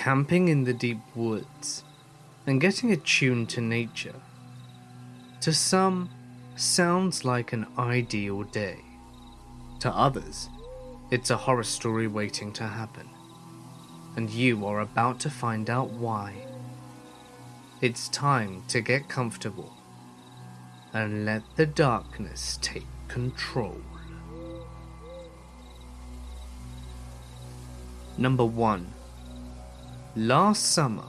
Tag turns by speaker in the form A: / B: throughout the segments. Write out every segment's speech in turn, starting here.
A: camping in the deep woods and getting attuned to nature. To some, sounds like an ideal day. To others, it's a horror story waiting to happen. And you are about to find out why. It's time to get comfortable and let the darkness take control. Number 1 Last summer,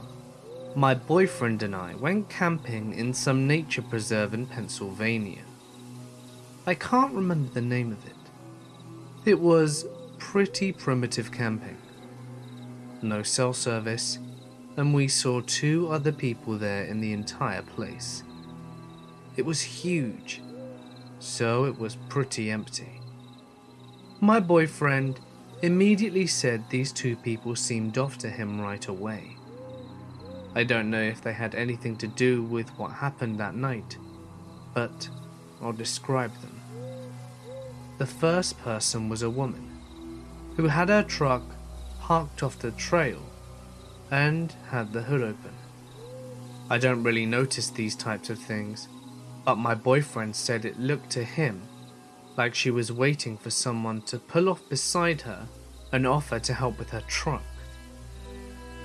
A: my boyfriend and I went camping in some nature preserve in Pennsylvania. I can't remember the name of it. It was pretty primitive camping. No cell service, and we saw two other people there in the entire place. It was huge, so it was pretty empty. My boyfriend immediately said these two people seemed off to him right away. I don't know if they had anything to do with what happened that night, but I'll describe them. The first person was a woman who had her truck parked off the trail and had the hood open. I don't really notice these types of things, but my boyfriend said it looked to him like she was waiting for someone to pull off beside her and offer to help with her truck.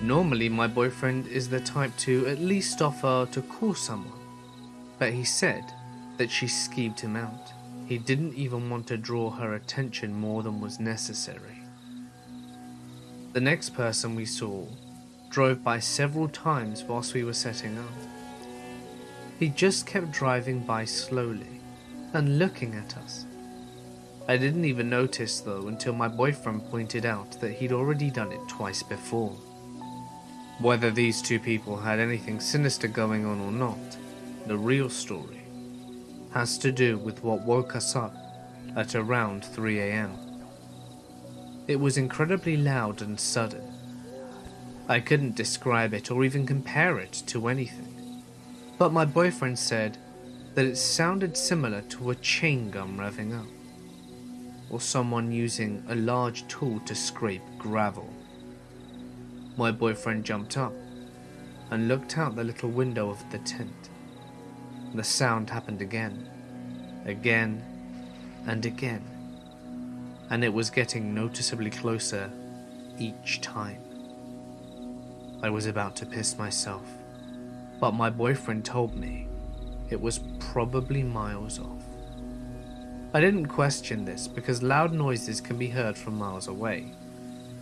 A: Normally, my boyfriend is the type to at least offer to call someone, but he said that she skeeved him out. He didn't even want to draw her attention more than was necessary. The next person we saw drove by several times whilst we were setting up. He just kept driving by slowly and looking at us. I didn't even notice though until my boyfriend pointed out that he'd already done it twice before. Whether these two people had anything sinister going on or not, the real story has to do with what woke us up at around 3am. It was incredibly loud and sudden. I couldn't describe it or even compare it to anything, but my boyfriend said that it sounded similar to a chain gun revving up or someone using a large tool to scrape gravel. My boyfriend jumped up and looked out the little window of the tent. The sound happened again, again, and again, and it was getting noticeably closer each time. I was about to piss myself, but my boyfriend told me it was probably miles off. I didn't question this because loud noises can be heard from miles away,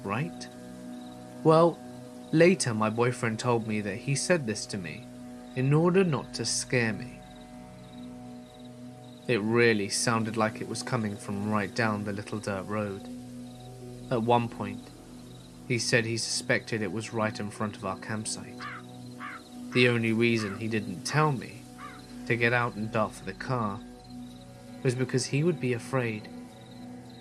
A: right? Well, later my boyfriend told me that he said this to me in order not to scare me. It really sounded like it was coming from right down the little dirt road. At one point, he said he suspected it was right in front of our campsite. The only reason he didn't tell me to get out and dart for the car was because he would be afraid.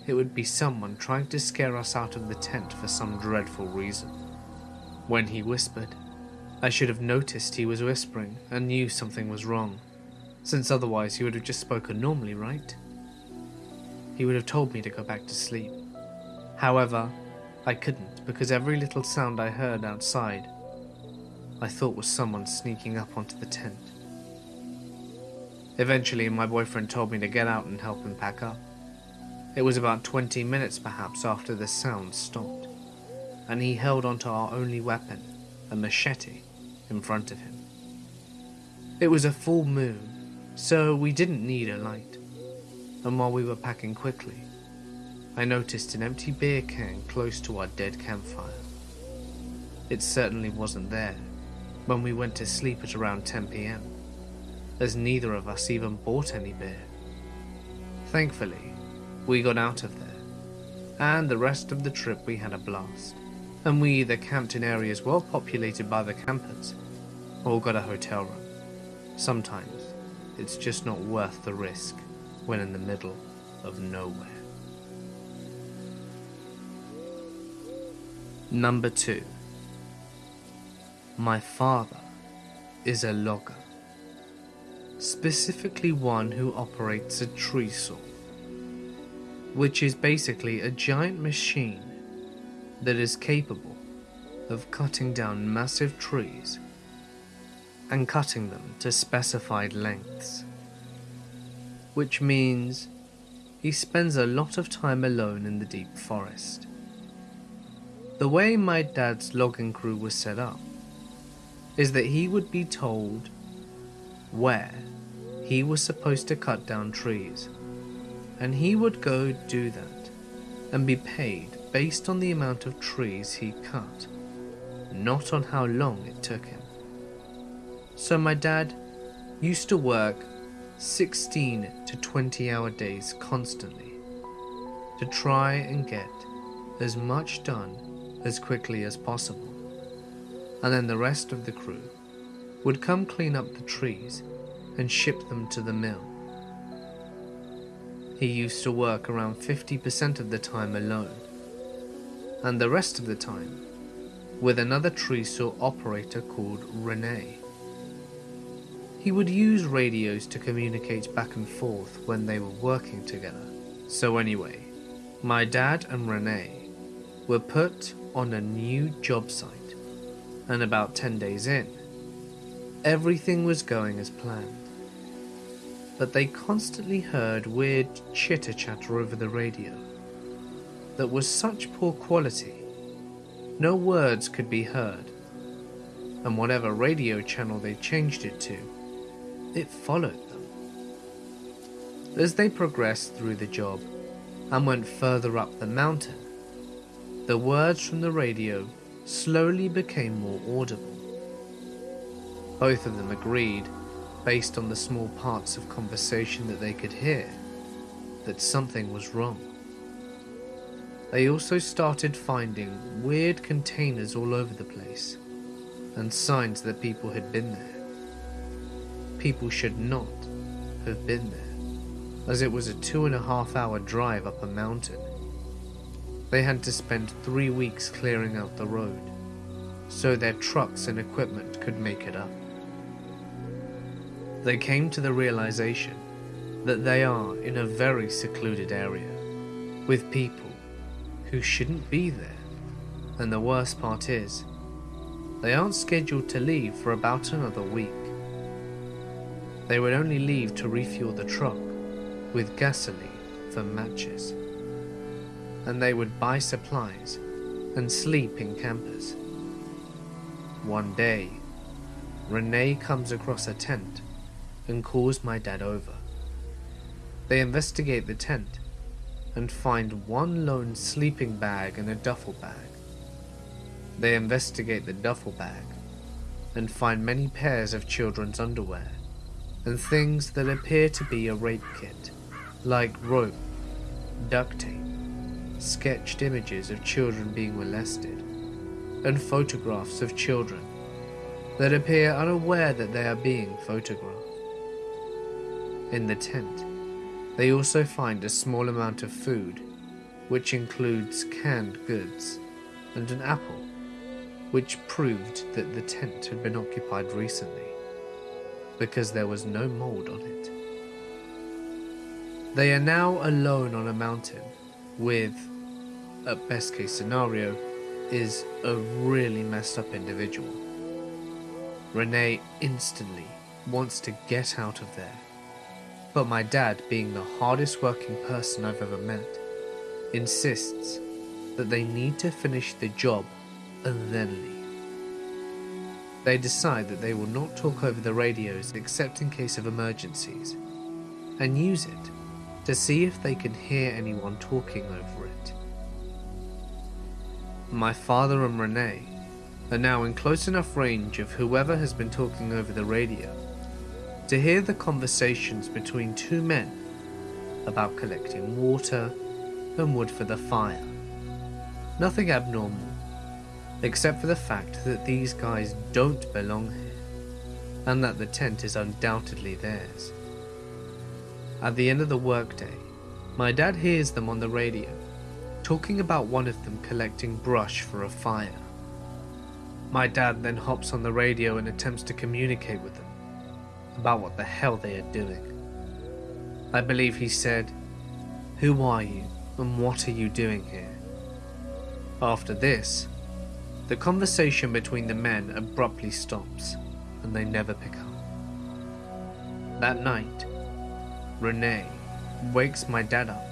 A: It would be someone trying to scare us out of the tent for some dreadful reason. When he whispered, I should have noticed he was whispering and knew something was wrong, since otherwise he would have just spoken normally, right? He would have told me to go back to sleep. However, I couldn't because every little sound I heard outside I thought was someone sneaking up onto the tent. Eventually, my boyfriend told me to get out and help him pack up. It was about 20 minutes perhaps after the sound stopped, and he held onto our only weapon, a machete, in front of him. It was a full moon, so we didn't need a light, and while we were packing quickly, I noticed an empty beer can close to our dead campfire. It certainly wasn't there when we went to sleep at around 10 pm as neither of us even bought any beer. Thankfully, we got out of there, and the rest of the trip we had a blast, and we either camped in areas well populated by the campers, or got a hotel room. Sometimes, it's just not worth the risk when in the middle of nowhere. Number 2 My father is a logger specifically one who operates a tree saw, which is basically a giant machine that is capable of cutting down massive trees and cutting them to specified lengths. Which means he spends a lot of time alone in the deep forest. The way my dad's logging crew was set up is that he would be told where he was supposed to cut down trees, and he would go do that and be paid based on the amount of trees he cut, not on how long it took him. So my dad used to work 16 to 20 hour days constantly to try and get as much done as quickly as possible. And then the rest of the crew would come clean up the trees and ship them to the mill. He used to work around 50% of the time alone, and the rest of the time with another tree saw operator called Rene. He would use radios to communicate back and forth when they were working together. So anyway, my dad and Rene were put on a new job site, and about 10 days in, everything was going as planned but they constantly heard weird chitter chatter over the radio that was such poor quality, no words could be heard, and whatever radio channel they changed it to, it followed them. As they progressed through the job and went further up the mountain, the words from the radio slowly became more audible. Both of them agreed based on the small parts of conversation that they could hear, that something was wrong. They also started finding weird containers all over the place, and signs that people had been there. People should not have been there, as it was a two and a half hour drive up a mountain. They had to spend three weeks clearing out the road, so their trucks and equipment could make it up they came to the realization that they are in a very secluded area with people who shouldn't be there. And the worst part is, they aren't scheduled to leave for about another week. They would only leave to refuel the truck with gasoline for matches. And they would buy supplies and sleep in campers. One day, Renee comes across a tent and calls my dad over. They investigate the tent and find one lone sleeping bag and a duffel bag. They investigate the duffel bag and find many pairs of children's underwear and things that appear to be a rape kit, like rope, duct tape, sketched images of children being molested, and photographs of children that appear unaware that they are being photographed. In the tent, they also find a small amount of food, which includes canned goods, and an apple, which proved that the tent had been occupied recently, because there was no mold on it. They are now alone on a mountain with, at best case scenario, is a really messed up individual. Renee instantly wants to get out of there but my dad, being the hardest working person I've ever met, insists that they need to finish the job and then leave. They decide that they will not talk over the radios except in case of emergencies, and use it to see if they can hear anyone talking over it. My father and Renee are now in close enough range of whoever has been talking over the radio to hear the conversations between two men about collecting water and wood for the fire. Nothing abnormal, except for the fact that these guys don't belong here, and that the tent is undoubtedly theirs. At the end of the workday, my dad hears them on the radio, talking about one of them collecting brush for a fire. My dad then hops on the radio and attempts to communicate with them about what the hell they are doing. I believe he said, Who are you and what are you doing here? After this, The conversation between the men abruptly stops, and they never pick up. That night, Renee wakes my dad up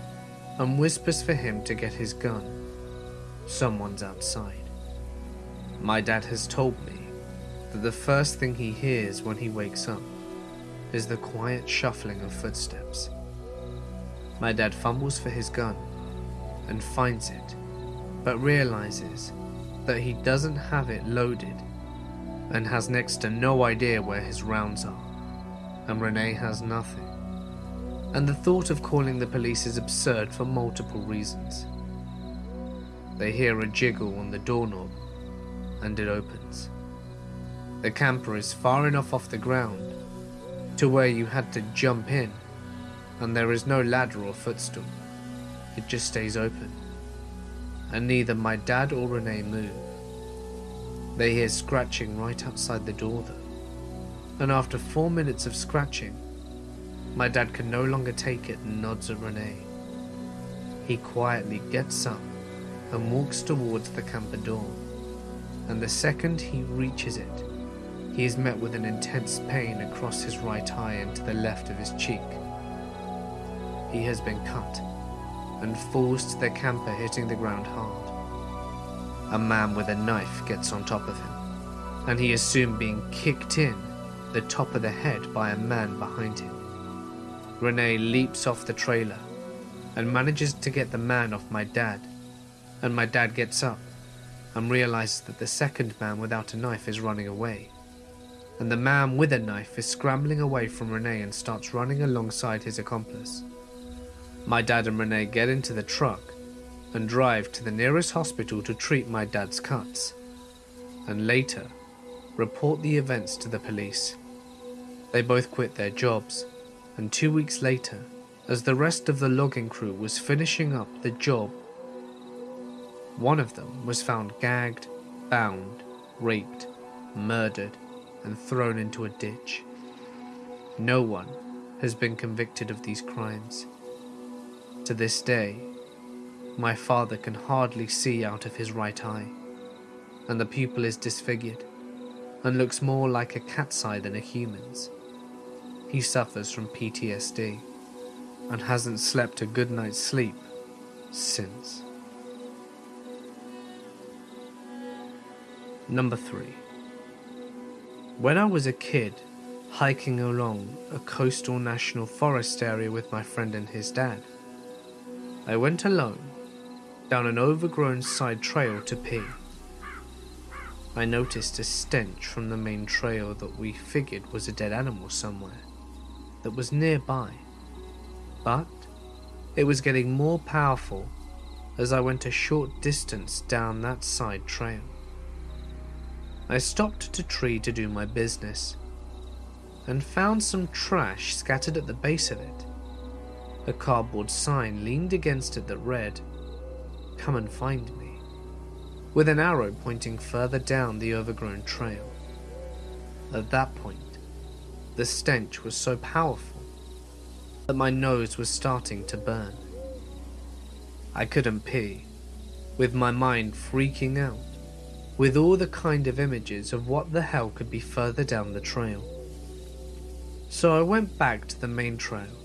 A: and whispers for him to get his gun. Someone's outside. My dad has told me that the first thing he hears when he wakes up is the quiet shuffling of footsteps. My dad fumbles for his gun and finds it, but realizes that he doesn't have it loaded and has next to no idea where his rounds are, and Renee has nothing. And the thought of calling the police is absurd for multiple reasons. They hear a jiggle on the doorknob, and it opens. The camper is far enough off the ground to where you had to jump in, and there is no ladder or footstool. It just stays open and neither my dad or Renee move. They hear scratching right outside the door though, and after four minutes of scratching, my dad can no longer take it and nods at Renee. He quietly gets up and walks towards the camper door, and the second he reaches it, he is met with an intense pain across his right eye and to the left of his cheek. He has been cut and falls to the camper hitting the ground hard. A man with a knife gets on top of him, and he is soon being kicked in the top of the head by a man behind him. Renee leaps off the trailer and manages to get the man off my dad, and my dad gets up and realizes that the second man without a knife is running away. And the man with a knife is scrambling away from Renee and starts running alongside his accomplice. My dad and Renee get into the truck and drive to the nearest hospital to treat my dad's cuts, and later report the events to the police. They both quit their jobs, and two weeks later, as the rest of the logging crew was finishing up the job, one of them was found gagged, bound, raped, murdered, and thrown into a ditch. No one has been convicted of these crimes. To this day, my father can hardly see out of his right eye, and the pupil is disfigured and looks more like a cat's eye than a human's. He suffers from PTSD and hasn't slept a good night's sleep since. Number 3. When I was a kid, hiking along a coastal national forest area with my friend and his dad, I went alone down an overgrown side trail to pee. I noticed a stench from the main trail that we figured was a dead animal somewhere that was nearby. But it was getting more powerful as I went a short distance down that side trail. I stopped at a tree to do my business and found some trash scattered at the base of it. A cardboard sign leaned against it that read, Come and find me, with an arrow pointing further down the overgrown trail. At that point, the stench was so powerful that my nose was starting to burn. I couldn't pee, with my mind freaking out, with all the kind of images of what the hell could be further down the trail. So I went back to the main trail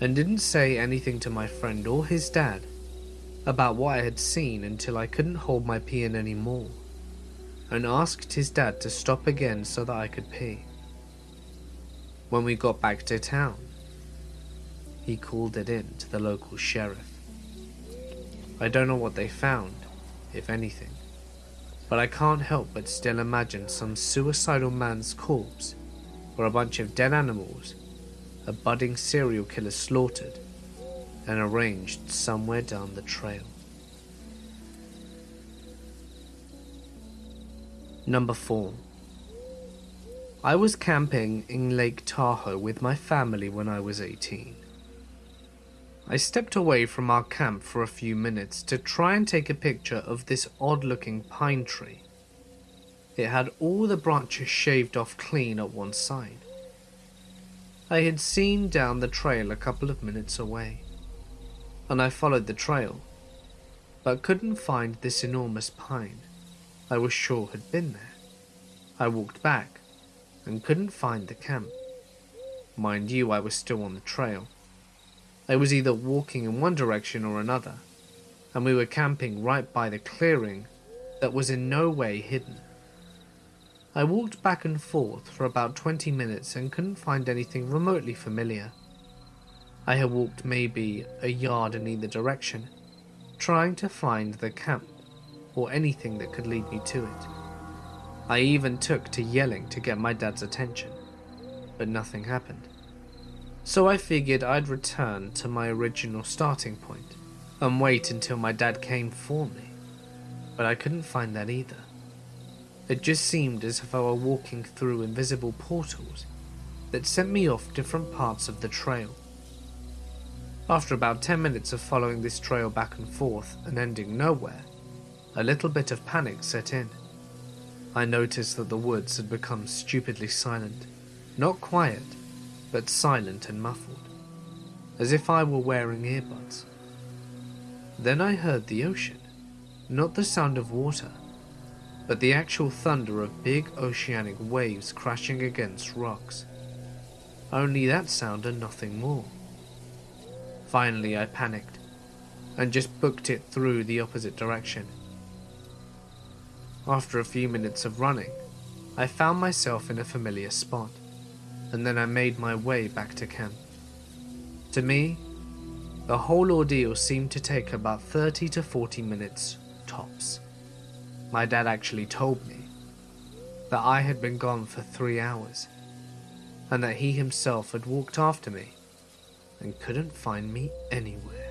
A: and didn't say anything to my friend or his dad about what I had seen until I couldn't hold my pee in anymore, and asked his dad to stop again so that I could pee. When we got back to town, he called it in to the local sheriff. I don't know what they found, if anything, but I can't help but still imagine some suicidal man's corpse or a bunch of dead animals a budding serial killer slaughtered and arranged somewhere down the trail. Number 4. I was camping in Lake Tahoe with my family when I was 18. I stepped away from our camp for a few minutes to try and take a picture of this odd looking pine tree. It had all the branches shaved off clean at one side. I had seen down the trail a couple of minutes away, and I followed the trail, but couldn't find this enormous pine. I was sure had been there. I walked back and couldn't find the camp. Mind you, I was still on the trail. I was either walking in one direction or another, and we were camping right by the clearing that was in no way hidden. I walked back and forth for about 20 minutes and couldn't find anything remotely familiar. I had walked maybe a yard in either direction, trying to find the camp or anything that could lead me to it. I even took to yelling to get my dad's attention, but nothing happened. So I figured I'd return to my original starting point and wait until my dad came for me, but I couldn't find that either. It just seemed as if I were walking through invisible portals that sent me off different parts of the trail. After about 10 minutes of following this trail back and forth and ending nowhere, a little bit of panic set in. I noticed that the woods had become stupidly silent, not quiet, but silent and muffled, as if I were wearing earbuds. Then I heard the ocean, not the sound of water, but the actual thunder of big oceanic waves crashing against rocks. Only that sound and nothing more. Finally, I panicked and just booked it through the opposite direction. After a few minutes of running, I found myself in a familiar spot, and then I made my way back to camp. To me, the whole ordeal seemed to take about 30 to 40 minutes tops. My dad actually told me that I had been gone for three hours and that he himself had walked after me and couldn't find me anywhere.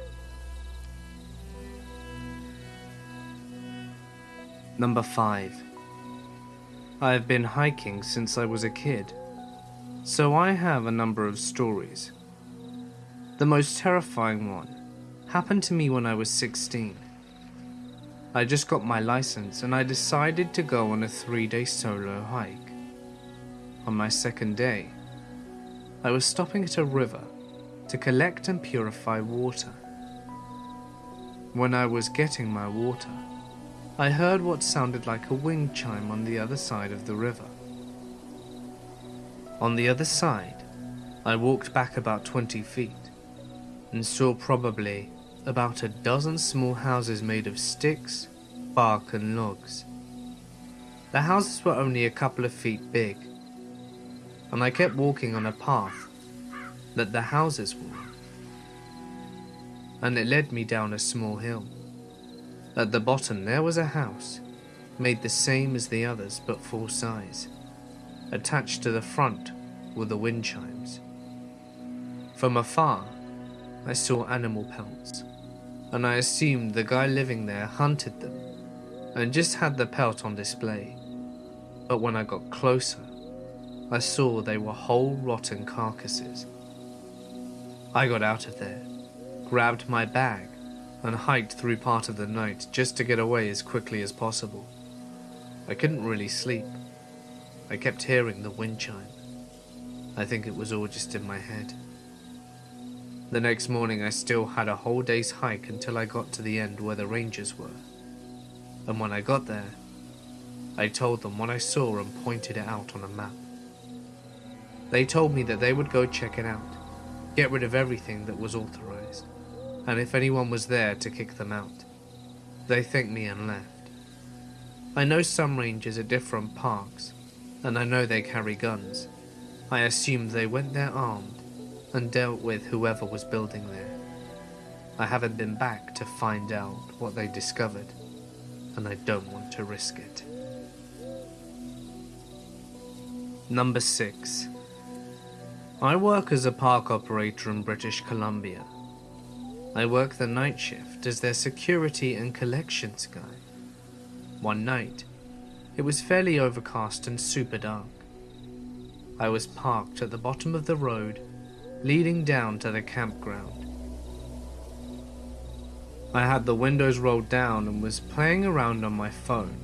A: Number 5 I have been hiking since I was a kid, so I have a number of stories. The most terrifying one happened to me when I was 16. I just got my license and I decided to go on a three day solo hike. On my second day, I was stopping at a river to collect and purify water. When I was getting my water, I heard what sounded like a wind chime on the other side of the river. On the other side, I walked back about 20 feet and saw probably about a dozen small houses made of sticks, bark, and logs. The houses were only a couple of feet big, and I kept walking on a path that the houses were and it led me down a small hill. At the bottom there was a house, made the same as the others but full size. Attached to the front were the wind chimes. From afar, I saw animal pelts and I assumed the guy living there hunted them and just had the pelt on display. But when I got closer, I saw they were whole rotten carcasses. I got out of there, grabbed my bag, and hiked through part of the night just to get away as quickly as possible. I couldn't really sleep. I kept hearing the wind chime. I think it was all just in my head. The next morning I still had a whole day's hike until I got to the end where the rangers were. And when I got there, I told them what I saw and pointed it out on a map. They told me that they would go check it out, get rid of everything that was authorized, and if anyone was there to kick them out. They thanked me and left. I know some rangers at different parks, and I know they carry guns. I assumed they went there armed and dealt with whoever was building there. I haven't been back to find out what they discovered, and I don't want to risk it. Number 6. I work as a park operator in British Columbia. I work the night shift as their security and collections guy. One night, it was fairly overcast and super dark. I was parked at the bottom of the road leading down to the campground. I had the windows rolled down and was playing around on my phone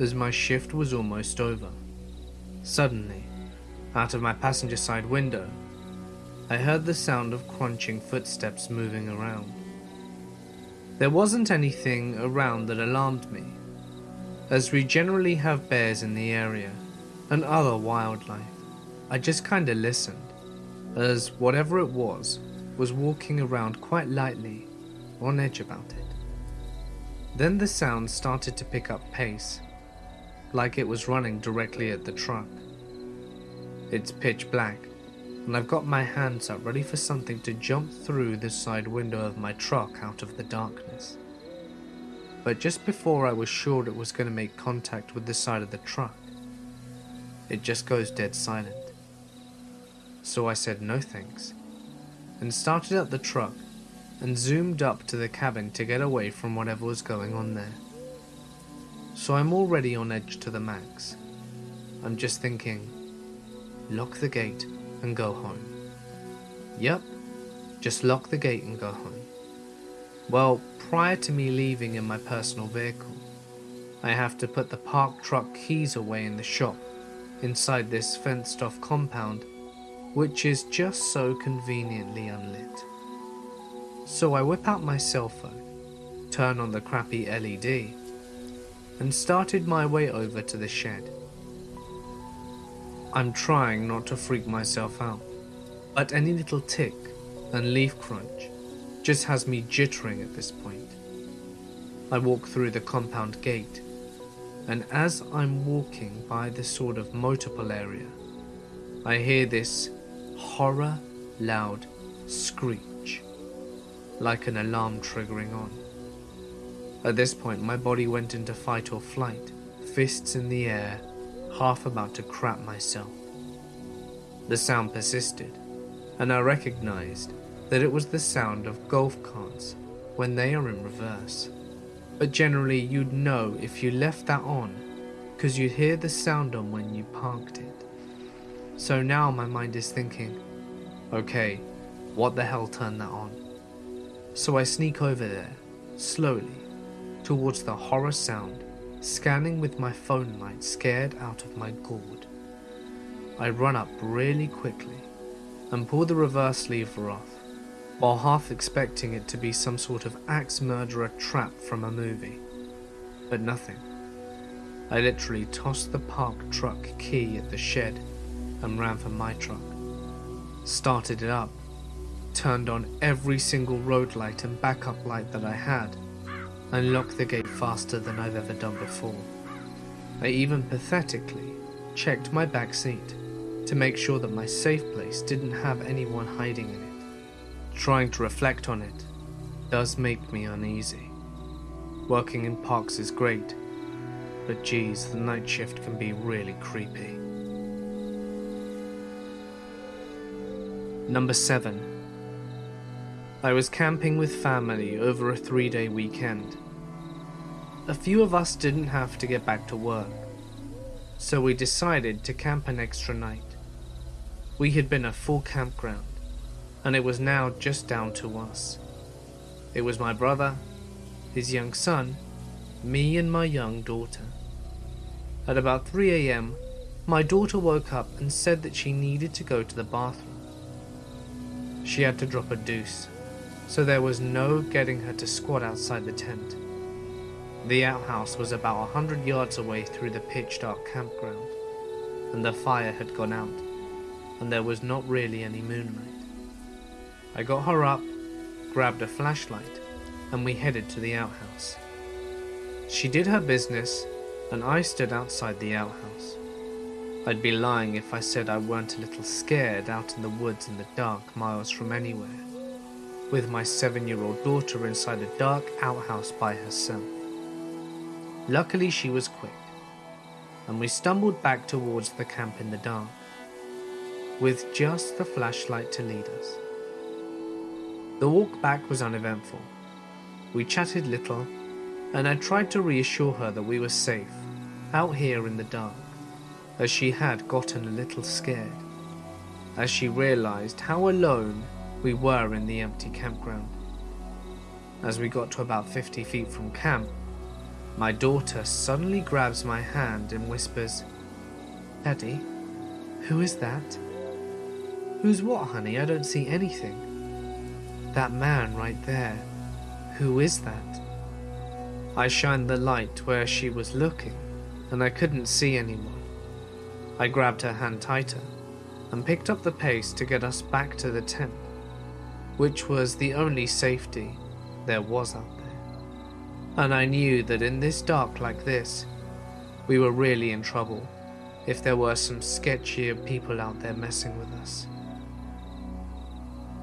A: as my shift was almost over. Suddenly, out of my passenger side window, I heard the sound of crunching footsteps moving around. There wasn't anything around that alarmed me, as we generally have bears in the area and other wildlife. I just kinda listened, as whatever it was was walking around quite lightly, on edge about it. Then the sound started to pick up pace, like it was running directly at the truck. It's pitch black, and I've got my hands up ready for something to jump through the side window of my truck out of the darkness. But just before I was sure it was going to make contact with the side of the truck, it just goes dead silent. So I said no thanks, and started up the truck and zoomed up to the cabin to get away from whatever was going on there. So I'm already on edge to the max. I'm just thinking, lock the gate and go home. Yep, just lock the gate and go home. Well, prior to me leaving in my personal vehicle, I have to put the parked truck keys away in the shop inside this fenced off compound, which is just so conveniently unlit. So I whip out my cell phone, turn on the crappy LED, and started my way over to the shed. I'm trying not to freak myself out, but any little tick and leaf crunch just has me jittering at this point. I walk through the compound gate, and as I'm walking by the sort of motorpool area, I hear this horror loud screech like an alarm triggering on. At this point, my body went into fight or flight, fists in the air, half about to crap myself. The sound persisted, and I recognized that it was the sound of golf carts when they are in reverse. But generally, you'd know if you left that on, because you'd hear the sound on when you parked it. So now my mind is thinking, okay, what the hell turned that on? So I sneak over there, slowly, towards the horror sound, scanning with my phone light scared out of my gourd. I run up really quickly and pull the reverse lever off, while half expecting it to be some sort of axe murderer trap from a movie. But nothing. I literally tossed the park truck key at the shed and ran for my truck. Started it up turned on every single road light and backup light that I had, and locked the gate faster than I've ever done before. I even pathetically checked my back seat to make sure that my safe place didn't have anyone hiding in it. Trying to reflect on it does make me uneasy. Working in parks is great, but geez, the night shift can be really creepy. Number 7 I was camping with family over a three day weekend. A few of us didn't have to get back to work, so we decided to camp an extra night. We had been a full campground, and it was now just down to us. It was my brother, his young son, me, and my young daughter. At about 3 am, my daughter woke up and said that she needed to go to the bathroom. She had to drop a deuce so there was no getting her to squat outside the tent. The outhouse was about a hundred yards away through the pitch dark campground, and the fire had gone out, and there was not really any moonlight. I got her up, grabbed a flashlight, and we headed to the outhouse. She did her business, and I stood outside the outhouse. I'd be lying if I said I weren't a little scared out in the woods in the dark miles from anywhere with my seven year old daughter inside a dark outhouse by herself. Luckily, she was quick, and we stumbled back towards the camp in the dark, with just the flashlight to lead us. The walk back was uneventful. We chatted little, and I tried to reassure her that we were safe, out here in the dark, as she had gotten a little scared, as she realized how alone we were in the empty campground. As we got to about 50 feet from camp, my daughter suddenly grabs my hand and whispers, Daddy, who is that? Who's what, honey? I don't see anything. That man right there. Who is that? I shined the light where she was looking, and I couldn't see anyone. I grabbed her hand tighter and picked up the pace to get us back to the tent, which was the only safety there was out there. And I knew that in this dark like this, we were really in trouble if there were some sketchier people out there messing with us.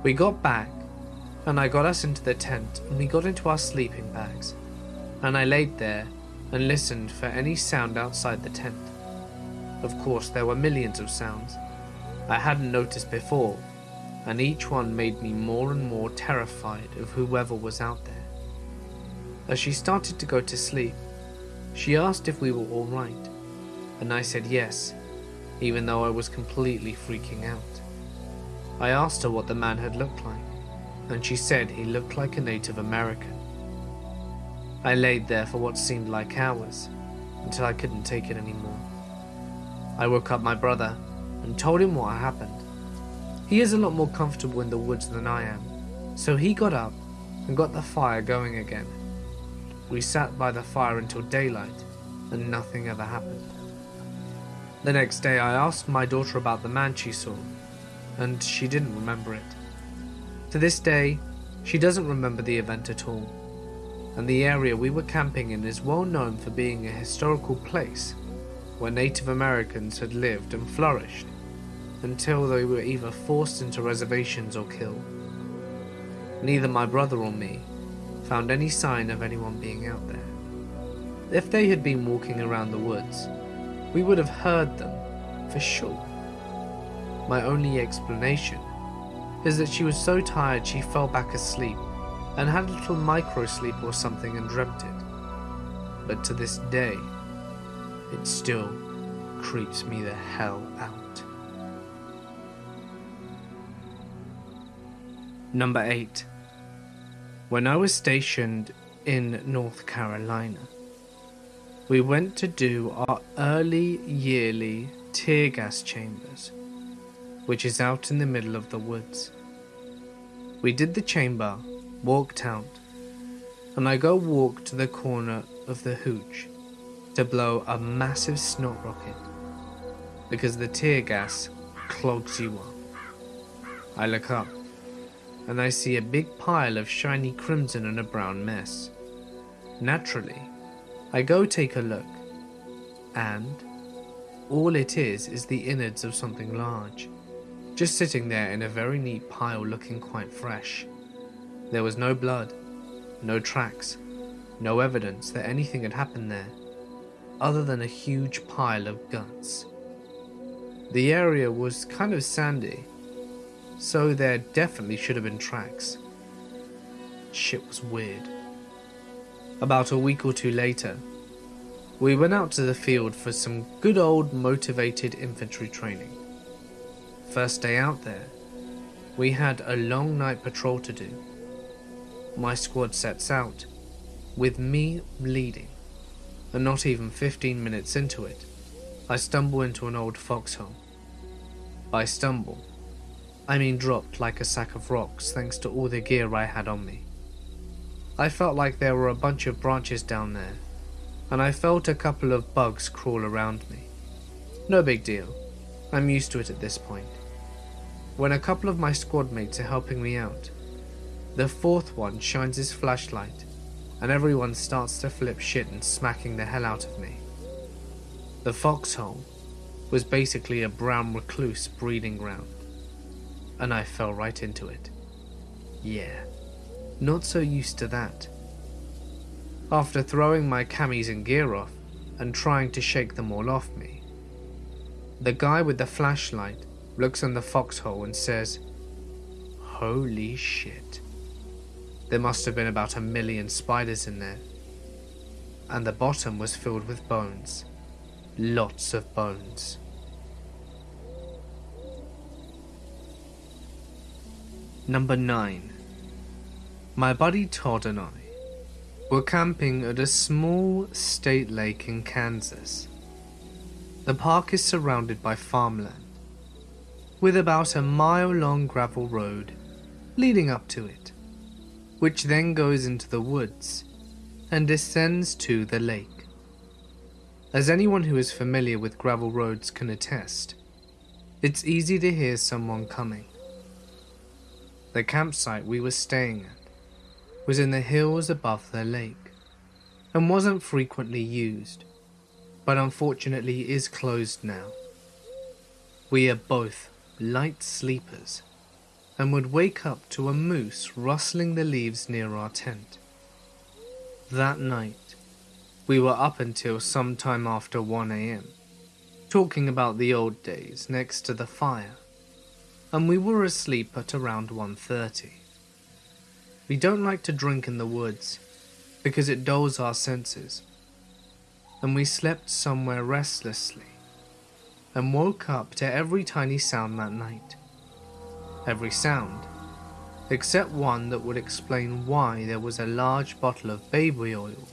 A: We got back, and I got us into the tent, and we got into our sleeping bags, and I laid there and listened for any sound outside the tent. Of course, there were millions of sounds I hadn't noticed before, and each one made me more and more terrified of whoever was out there. As she started to go to sleep, she asked if we were all right, and I said yes, even though I was completely freaking out. I asked her what the man had looked like, and she said he looked like a Native American. I laid there for what seemed like hours, until I couldn't take it anymore. I woke up my brother and told him what happened. He is a lot more comfortable in the woods than I am, so he got up and got the fire going again. We sat by the fire until daylight, and nothing ever happened. The next day, I asked my daughter about the man she saw, and she didn't remember it. To this day, she doesn't remember the event at all, and the area we were camping in is well known for being a historical place where Native Americans had lived and flourished until they were either forced into reservations or killed. Neither my brother or me found any sign of anyone being out there. If they had been walking around the woods, we would have heard them for sure. My only explanation is that she was so tired she fell back asleep and had a little micro sleep or something and dreamt it. But to this day, it still creeps me the hell out. Number 8. When I was stationed in North Carolina, we went to do our early yearly tear gas chambers, which is out in the middle of the woods. We did the chamber, walked out, and I go walk to the corner of the hooch to blow a massive snot rocket because the tear gas clogs you up. I look up and I see a big pile of shiny crimson and a brown mess. Naturally, I go take a look, and all it is is the innards of something large, just sitting there in a very neat pile looking quite fresh. There was no blood, no tracks, no evidence that anything had happened there, other than a huge pile of guts. The area was kind of sandy, so there definitely should have been tracks. Shit was weird. About a week or two later, we went out to the field for some good old motivated infantry training. First day out there, we had a long night patrol to do. My squad sets out, with me leading, and not even 15 minutes into it, I stumble into an old foxhole. By stumble, I mean dropped like a sack of rocks thanks to all the gear I had on me. I felt like there were a bunch of branches down there, and I felt a couple of bugs crawl around me. No big deal, I'm used to it at this point. When a couple of my squad mates are helping me out, the fourth one shines his flashlight, and everyone starts to flip shit and smacking the hell out of me. The foxhole was basically a brown recluse breeding ground, and I fell right into it. Yeah. Not so used to that. After throwing my camis and gear off and trying to shake them all off me, the guy with the flashlight looks in the foxhole and says, Holy shit. There must have been about a million spiders in there. And the bottom was filled with bones. Lots of bones. Number 9 my buddy Todd and I were camping at a small state lake in Kansas. The park is surrounded by farmland, with about a mile long gravel road leading up to it, which then goes into the woods and descends to the lake. As anyone who is familiar with gravel roads can attest, it's easy to hear someone coming. The campsite we were staying at was in the hills above the lake and wasn't frequently used, but unfortunately is closed now. We are both light sleepers and would wake up to a moose rustling the leaves near our tent. That night, we were up until some time after 1am, talking about the old days next to the fire, and we were asleep at around 1.30. We don't like to drink in the woods because it dulls our senses. And we slept somewhere restlessly and woke up to every tiny sound that night. Every sound, except one that would explain why there was a large bottle of baby oil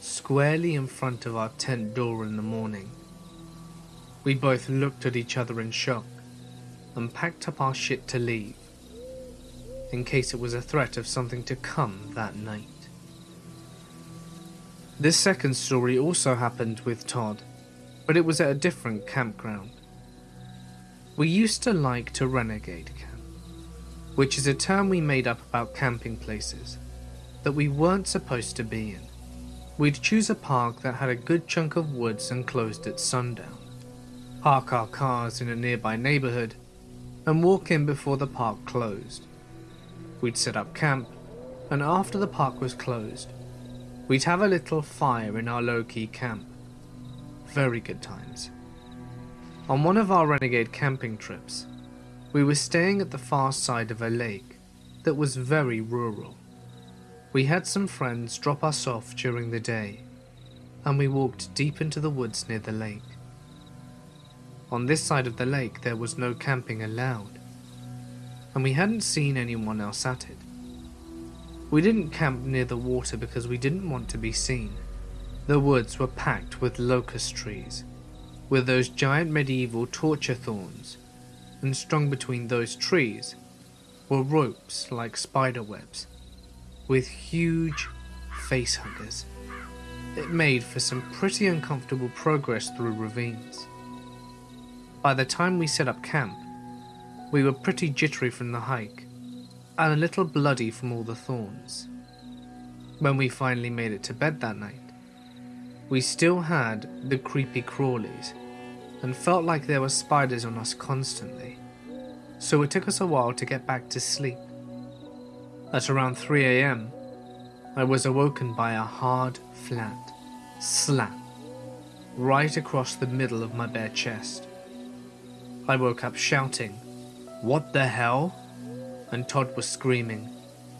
A: squarely in front of our tent door in the morning. We both looked at each other in shock and packed up our shit to leave in case it was a threat of something to come that night. This second story also happened with Todd, but it was at a different campground. We used to like to renegade camp, which is a term we made up about camping places that we weren't supposed to be in. We'd choose a park that had a good chunk of woods and closed at sundown, park our cars in a nearby neighborhood, and walk in before the park closed. We'd set up camp, and after the park was closed, we'd have a little fire in our low-key camp. Very good times. On one of our renegade camping trips, we were staying at the far side of a lake that was very rural. We had some friends drop us off during the day, and we walked deep into the woods near the lake. On this side of the lake there was no camping allowed, and we hadn't seen anyone else at it. We didn't camp near the water because we didn't want to be seen. The woods were packed with locust trees, with those giant medieval torture thorns, and strung between those trees were ropes like spider webs, with huge face huggers. It made for some pretty uncomfortable progress through ravines. By the time we set up camp, we were pretty jittery from the hike, and a little bloody from all the thorns. When we finally made it to bed that night, we still had the creepy crawlies and felt like there were spiders on us constantly, so it took us a while to get back to sleep. At around 3am, I was awoken by a hard, flat slap right across the middle of my bare chest. I woke up shouting what the hell? And Todd was screaming,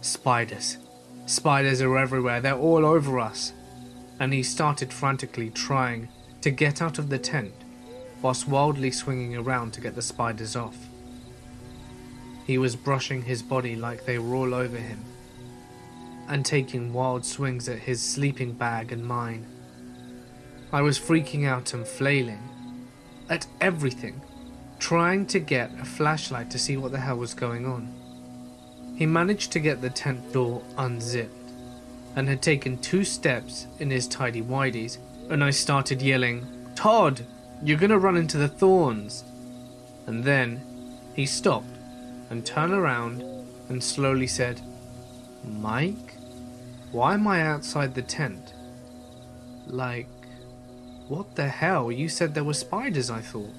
A: Spiders. Spiders are everywhere, they're all over us. And he started frantically trying to get out of the tent, whilst wildly swinging around to get the spiders off. He was brushing his body like they were all over him, and taking wild swings at his sleeping bag and mine. I was freaking out and flailing at everything trying to get a flashlight to see what the hell was going on. He managed to get the tent door unzipped and had taken two steps in his tidy whities and I started yelling, Todd, you're gonna run into the thorns. And then he stopped and turned around and slowly said, Mike, why am I outside the tent? Like, what the hell? You said there were spiders, I thought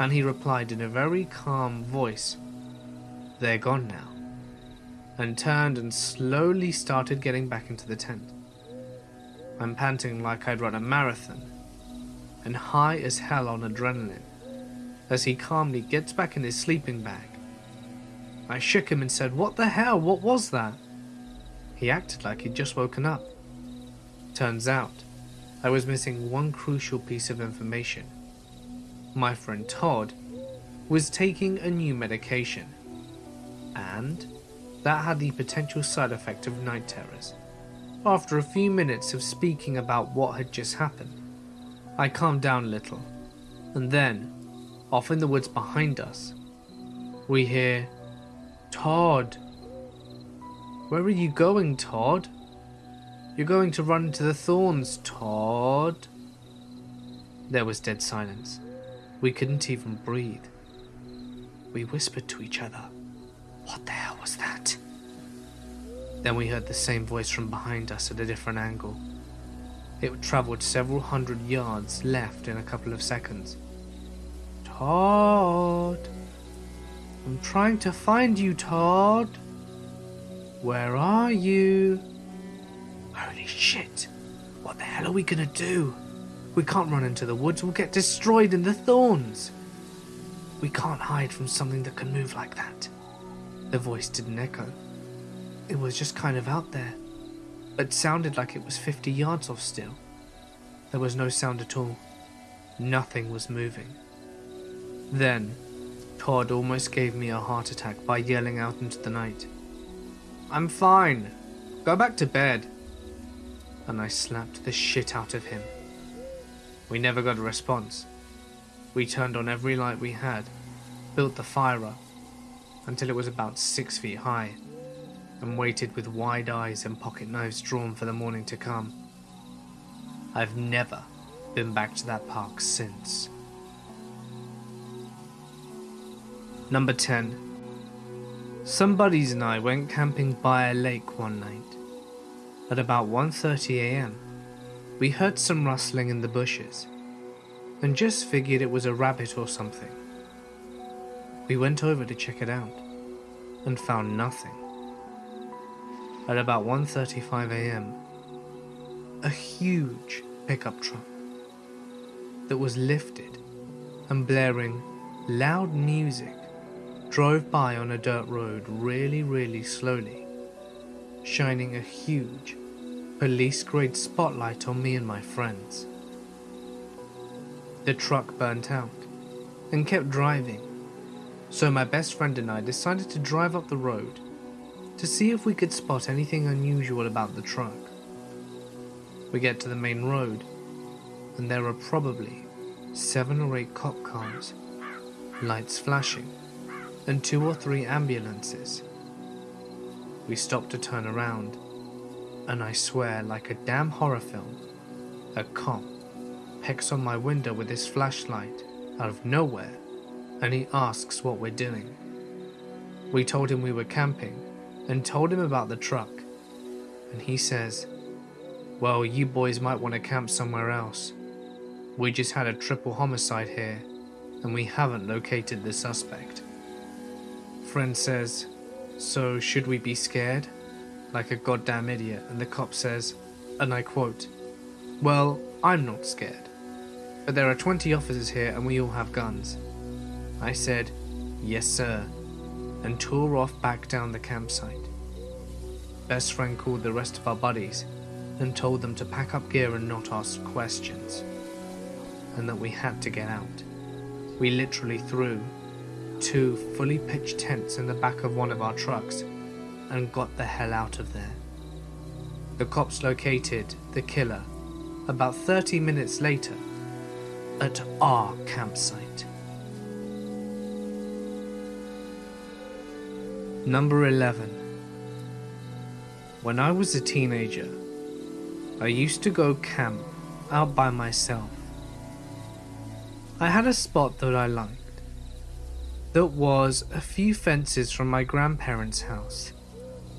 A: and he replied in a very calm voice, They're gone now, and turned and slowly started getting back into the tent. I'm panting like I'd run a marathon, and high as hell on adrenaline, as he calmly gets back in his sleeping bag. I shook him and said, What the hell? What was that? He acted like he'd just woken up. Turns out, I was missing one crucial piece of information my friend Todd, was taking a new medication, and that had the potential side effect of night terrors. After a few minutes of speaking about what had just happened, I calmed down a little, and then, off in the woods behind us, we hear, Todd. Where are you going, Todd? You're going to run into the thorns, Todd. There was dead silence. We couldn't even breathe. We whispered to each other. What the hell was that? Then we heard the same voice from behind us at a different angle. It travelled several hundred yards left in a couple of seconds. Todd! I'm trying to find you, Todd! Where are you? Holy shit! What the hell are we gonna do? We can't run into the woods, we'll get destroyed in the thorns! We can't hide from something that can move like that. The voice didn't echo. It was just kind of out there. but sounded like it was 50 yards off still. There was no sound at all. Nothing was moving. Then, Todd almost gave me a heart attack by yelling out into the night. I'm fine. Go back to bed. And I slapped the shit out of him. We never got a response. We turned on every light we had, built the fire up, until it was about six feet high, and waited with wide eyes and pocket knives drawn for the morning to come. I've never been back to that park since. Number 10. Some buddies and I went camping by a lake one night. At about 1:30 a.m., we heard some rustling in the bushes and just figured it was a rabbit or something. We went over to check it out and found nothing. At about 1:35 a.m., a huge pickup truck that was lifted and blaring loud music drove by on a dirt road really, really slowly, shining a huge police grade spotlight on me and my friends. The truck burnt out and kept driving, so my best friend and I decided to drive up the road to see if we could spot anything unusual about the truck. We get to the main road, and there are probably seven or eight cop cars, lights flashing, and two or three ambulances. We stop to turn around, and I swear, like a damn horror film, a cop pecks on my window with his flashlight out of nowhere and he asks what we're doing. We told him we were camping and told him about the truck, and he says, Well, you boys might want to camp somewhere else. We just had a triple homicide here and we haven't located the suspect. Friend says, So should we be scared? Like a goddamn idiot, and the cop says, and I quote, Well, I'm not scared. But there are 20 officers here and we all have guns. I said, Yes, sir, and tore off back down the campsite. Best friend called the rest of our buddies and told them to pack up gear and not ask questions, and that we had to get out. We literally threw two fully pitched tents in the back of one of our trucks and got the hell out of there. The cops located the killer about 30 minutes later at our campsite. Number 11. When I was a teenager, I used to go camp out by myself. I had a spot that I liked. That was a few fences from my grandparents' house,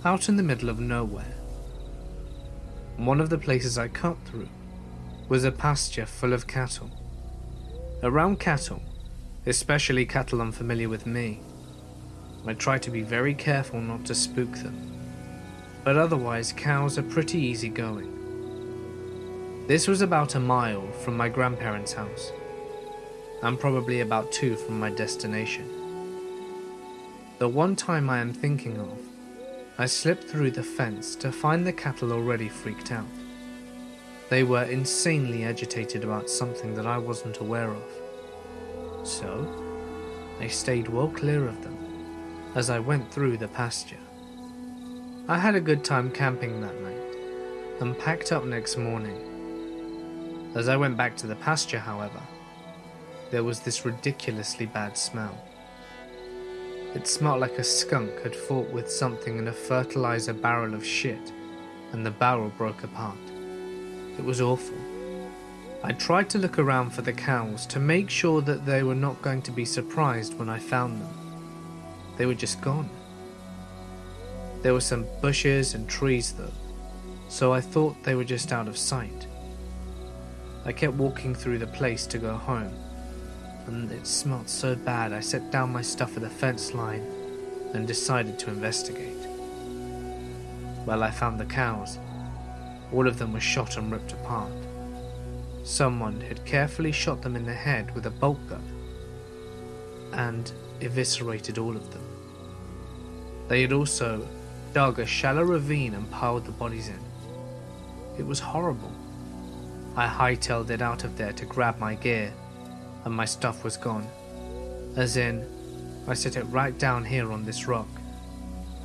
A: out in the middle of nowhere. One of the places I cut through was a pasture full of cattle. Around cattle, especially cattle unfamiliar with me, I try to be very careful not to spook them, but otherwise cows are pretty easy going. This was about a mile from my grandparents' house, and probably about two from my destination. The one time I am thinking of, I slipped through the fence to find the cattle already freaked out. They were insanely agitated about something that I wasn't aware of. So, I stayed well clear of them as I went through the pasture. I had a good time camping that night and packed up next morning. As I went back to the pasture, however, there was this ridiculously bad smell. It smelled like a skunk had fought with something in a fertilizer barrel of shit and the barrel broke apart. It was awful. I tried to look around for the cows to make sure that they were not going to be surprised when I found them. They were just gone. There were some bushes and trees though, so I thought they were just out of sight. I kept walking through the place to go home, and it smelt so bad I set down my stuff at the fence line and decided to investigate. Well, I found the cows. All of them were shot and ripped apart. Someone had carefully shot them in the head with a bolt gun and eviscerated all of them. They had also dug a shallow ravine and piled the bodies in. It was horrible. I hightailed it out of there to grab my gear, and my stuff was gone. As in, I set it right down here on this rock,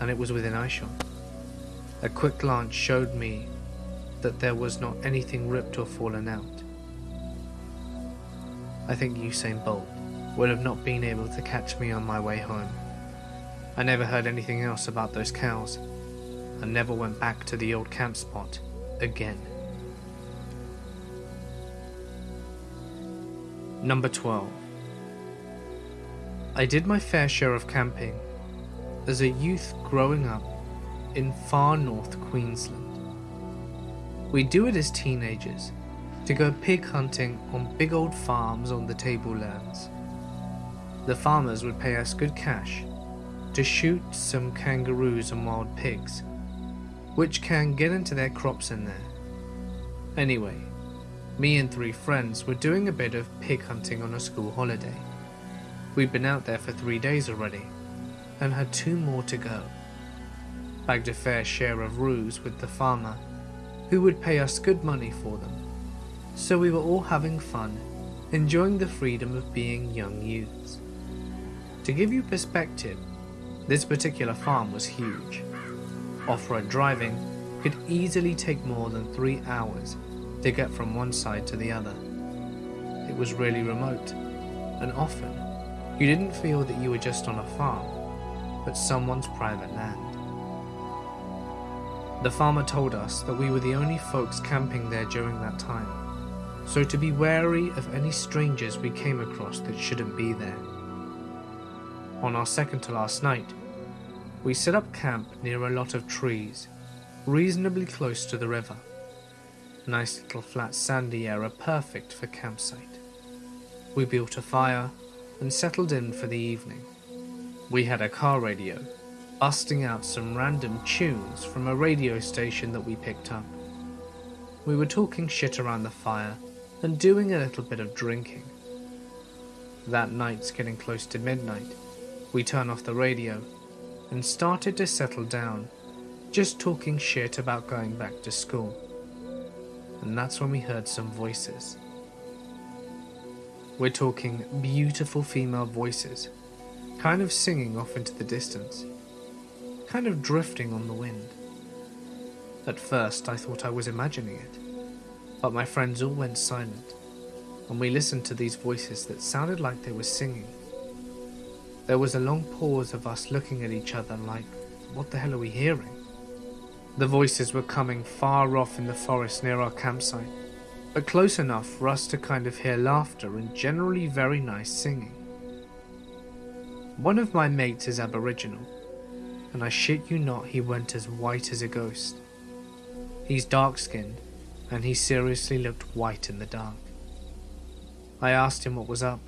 A: and it was within eyeshot. A quick glance showed me that there was not anything ripped or fallen out. I think Usain Bolt would have not been able to catch me on my way home. I never heard anything else about those cows, and never went back to the old camp spot again. Number 12. I did my fair share of camping as a youth growing up in far north Queensland. We do it as teenagers to go pig hunting on big old farms on the tablelands. The farmers would pay us good cash to shoot some kangaroos and wild pigs, which can get into their crops in there. Anyway, me and three friends were doing a bit of pig hunting on a school holiday. We'd been out there for three days already and had two more to go. Bagged a fair share of roos with the farmer, who would pay us good money for them. So we were all having fun, enjoying the freedom of being young youths. To give you perspective, this particular farm was huge. Off-road driving could easily take more than three hours to get from one side to the other. It was really remote, and often you didn't feel that you were just on a farm, but someone's private land. The farmer told us that we were the only folks camping there during that time, so to be wary of any strangers we came across that shouldn't be there. On our second to last night, we set up camp near a lot of trees, reasonably close to the river. Nice little flat sandy area perfect for campsite. We built a fire and settled in for the evening. We had a car radio, busting out some random tunes from a radio station that we picked up. We were talking shit around the fire and doing a little bit of drinking. That night's getting close to midnight. We turned off the radio and started to settle down, just talking shit about going back to school and that's when we heard some voices. We're talking beautiful female voices, kind of singing off into the distance, kind of drifting on the wind. At first, I thought I was imagining it, but my friends all went silent, and we listened to these voices that sounded like they were singing. There was a long pause of us looking at each other like, what the hell are we hearing? The voices were coming far off in the forest near our campsite, but close enough for us to kind of hear laughter and generally very nice singing. One of my mates is Aboriginal, and I shit you not, he went as white as a ghost. He's dark skinned, and he seriously looked white in the dark. I asked him what was up,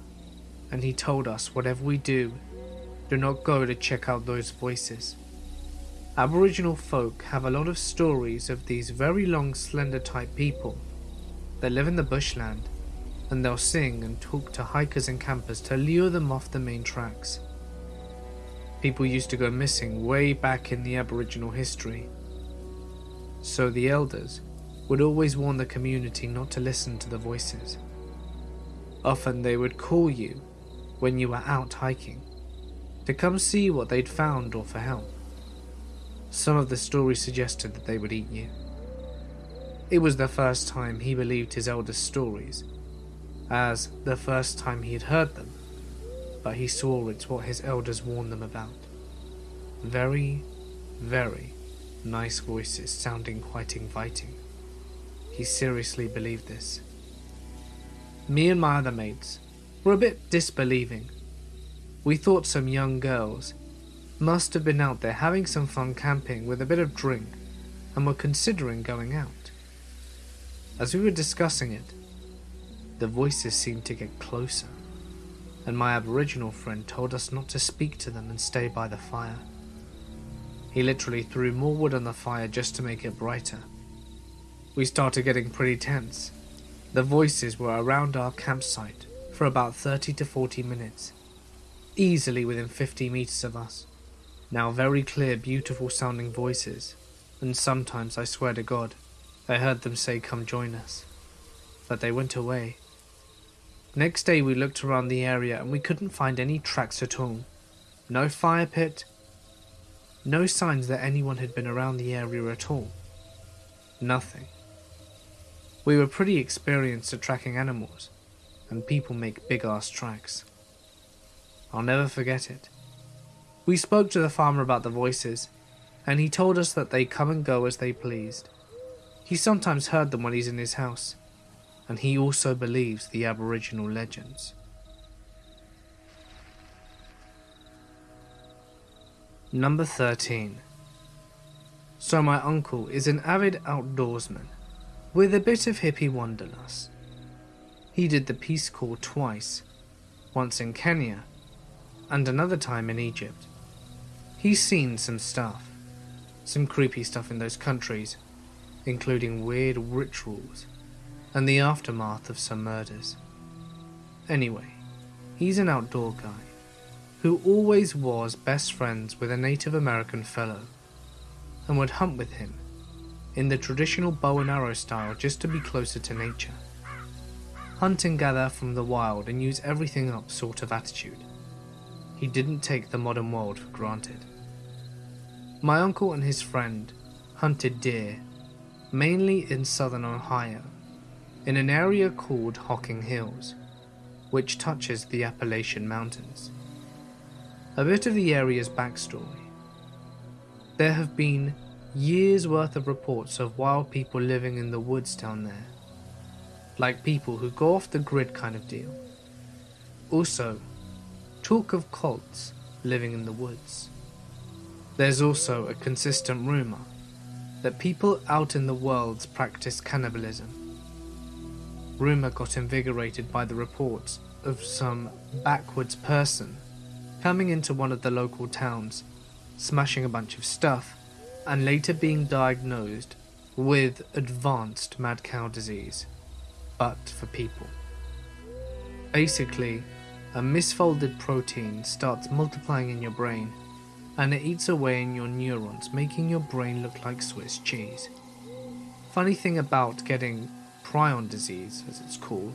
A: and he told us whatever we do, do not go to check out those voices. Aboriginal folk have a lot of stories of these very long slender type people They live in the bushland and they'll sing and talk to hikers and campers to lure them off the main tracks. People used to go missing way back in the Aboriginal history. So the elders would always warn the community not to listen to the voices. Often they would call you when you were out hiking to come see what they'd found or for help. Some of the stories suggested that they would eat you. It was the first time he believed his elders' stories, as the first time he had heard them, but he saw it's what his elders warned them about. Very, very nice voices sounding quite inviting. He seriously believed this. Me and my other mates were a bit disbelieving. We thought some young girls must have been out there having some fun camping with a bit of drink and were considering going out. As we were discussing it, the voices seemed to get closer, and my Aboriginal friend told us not to speak to them and stay by the fire. He literally threw more wood on the fire just to make it brighter. We started getting pretty tense. The voices were around our campsite for about 30 to 40 minutes, easily within 50 meters of us. Now very clear, beautiful sounding voices, and sometimes I swear to God, I heard them say, Come join us. But they went away. Next day we looked around the area and we couldn't find any tracks at all. No fire pit, no signs that anyone had been around the area at all. Nothing. We were pretty experienced at tracking animals, and people make big ass tracks. I'll never forget it. We spoke to the farmer about the voices, and he told us that they come and go as they pleased. He sometimes heard them when he's in his house, and he also believes the Aboriginal legends. Number 13. So, my uncle is an avid outdoorsman with a bit of hippie wanderlust. He did the Peace Corps twice, once in Kenya and another time in Egypt. He's seen some stuff, some creepy stuff in those countries, including weird rituals and the aftermath of some murders. Anyway, he's an outdoor guy who always was best friends with a Native American fellow and would hunt with him in the traditional bow and arrow style just to be closer to nature. Hunt and gather from the wild and use everything up sort of attitude. He didn't take the modern world for granted. My uncle and his friend hunted deer, mainly in southern Ohio, in an area called Hocking Hills, which touches the Appalachian Mountains. A bit of the area's backstory. There have been years worth of reports of wild people living in the woods down there. Like people who go off the grid kind of deal. Also, talk of cults living in the woods. There's also a consistent rumour that people out in the world practice cannibalism. Rumour got invigorated by the reports of some backwoods person coming into one of the local towns, smashing a bunch of stuff, and later being diagnosed with advanced mad cow disease, but for people. Basically, a misfolded protein starts multiplying in your brain and it eats away in your neurons, making your brain look like Swiss cheese. Funny thing about getting prion disease, as it's called,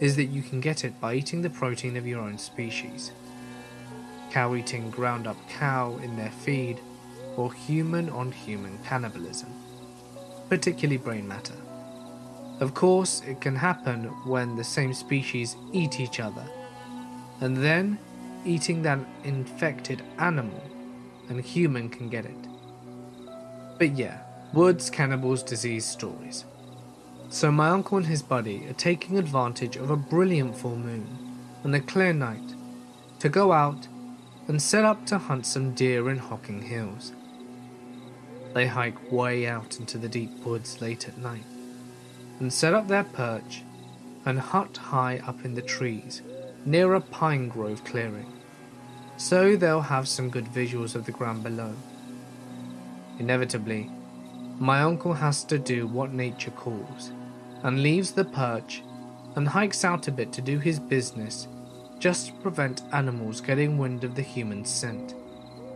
A: is that you can get it by eating the protein of your own species. Cow eating ground up cow in their feed or human on human cannibalism, particularly brain matter. Of course, it can happen when the same species eat each other, and then eating that infected animal, and a human can get it. But yeah, woods cannibals disease stories. So my uncle and his buddy are taking advantage of a brilliant full moon and a clear night to go out and set up to hunt some deer in Hocking Hills. They hike way out into the deep woods late at night and set up their perch and hut high up in the trees near a pine grove clearing, so they'll have some good visuals of the ground below. Inevitably, my uncle has to do what nature calls and leaves the perch and hikes out a bit to do his business just to prevent animals getting wind of the human scent.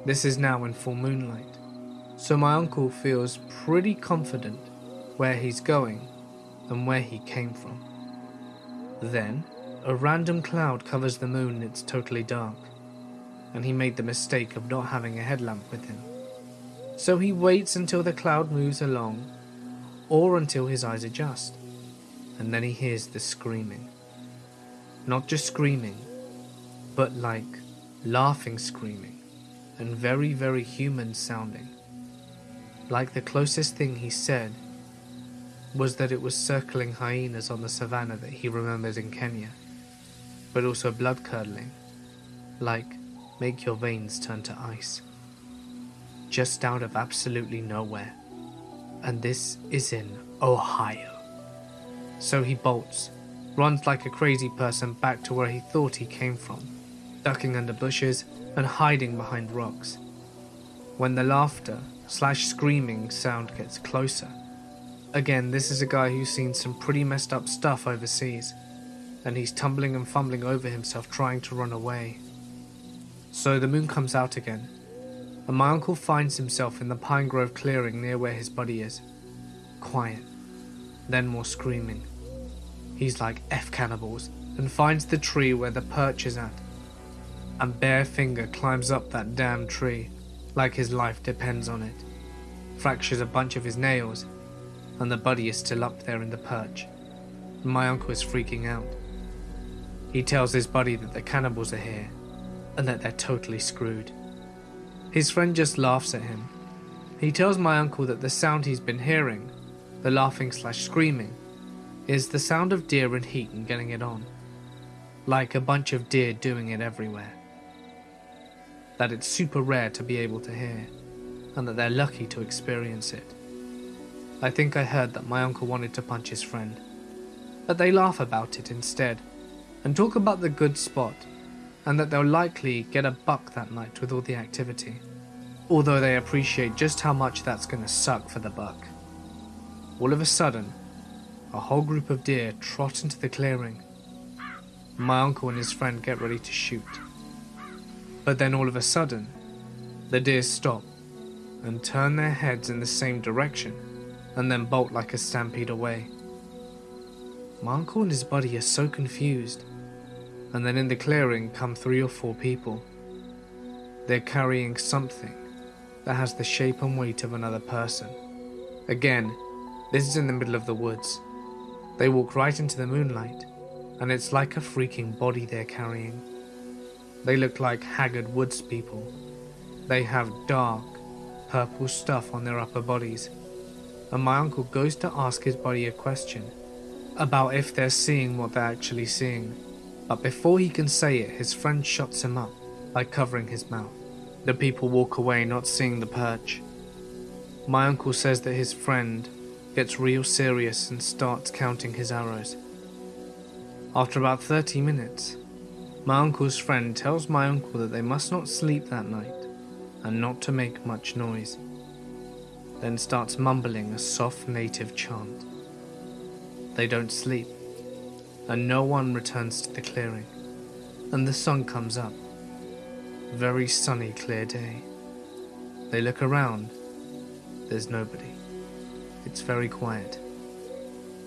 A: This is now in full moonlight so my uncle feels pretty confident where he's going and where he came from. Then, a random cloud covers the moon and it's totally dark, and he made the mistake of not having a headlamp with him. So he waits until the cloud moves along, or until his eyes adjust, and then he hears the screaming. Not just screaming, but like laughing screaming, and very, very human sounding. like the closest thing he said was that it was circling hyenas on the savannah that he remembered in Kenya, but also blood curdling, like make your veins turn to ice. Just out of absolutely nowhere. And this is in Ohio. So he bolts, runs like a crazy person back to where he thought he came from, ducking under bushes and hiding behind rocks. When the laughter slash screaming sound gets closer, again, this is a guy who's seen some pretty messed up stuff overseas, and he's tumbling and fumbling over himself trying to run away. So the moon comes out again, and my uncle finds himself in the pine grove clearing near where his buddy is. Quiet, then more screaming. He's like F cannibals and finds the tree where the perch is at. And bare finger climbs up that damn tree like his life depends on it. Fractures a bunch of his nails, and the buddy is still up there in the perch. My uncle is freaking out. He tells his buddy that the cannibals are here and that they're totally screwed. His friend just laughs at him. He tells my uncle that the sound he's been hearing, the laughing slash screaming, is the sound of deer in heat and getting it on. Like a bunch of deer doing it everywhere. That it's super rare to be able to hear, and that they're lucky to experience it. I think I heard that my uncle wanted to punch his friend, but they laugh about it instead, and talk about the good spot, and that they'll likely get a buck that night with all the activity, although they appreciate just how much that's gonna suck for the buck. All of a sudden, a whole group of deer trot into the clearing. My uncle and his friend get ready to shoot. But then all of a sudden, the deer stop and turn their heads in the same direction and then bolt like a stampede away. My uncle and his buddy are so confused, and then in the clearing come three or four people. They're carrying something that has the shape and weight of another person. Again, this is in the middle of the woods, they walk right into the moonlight, and it's like a freaking body they're carrying. They look like haggard woods people. They have dark, purple stuff on their upper bodies. And my uncle goes to ask his body a question about if they're seeing what they're actually seeing. But before he can say it, his friend shuts him up by covering his mouth. The people walk away, not seeing the perch. My uncle says that his friend gets real serious and starts counting his arrows. After about 30 minutes, my uncle's friend tells my uncle that they must not sleep that night and not to make much noise, then starts mumbling a soft native chant. They don't sleep, and no one returns to the clearing, and the sun comes up. Very sunny, clear day. They look around, there's nobody. It's very quiet.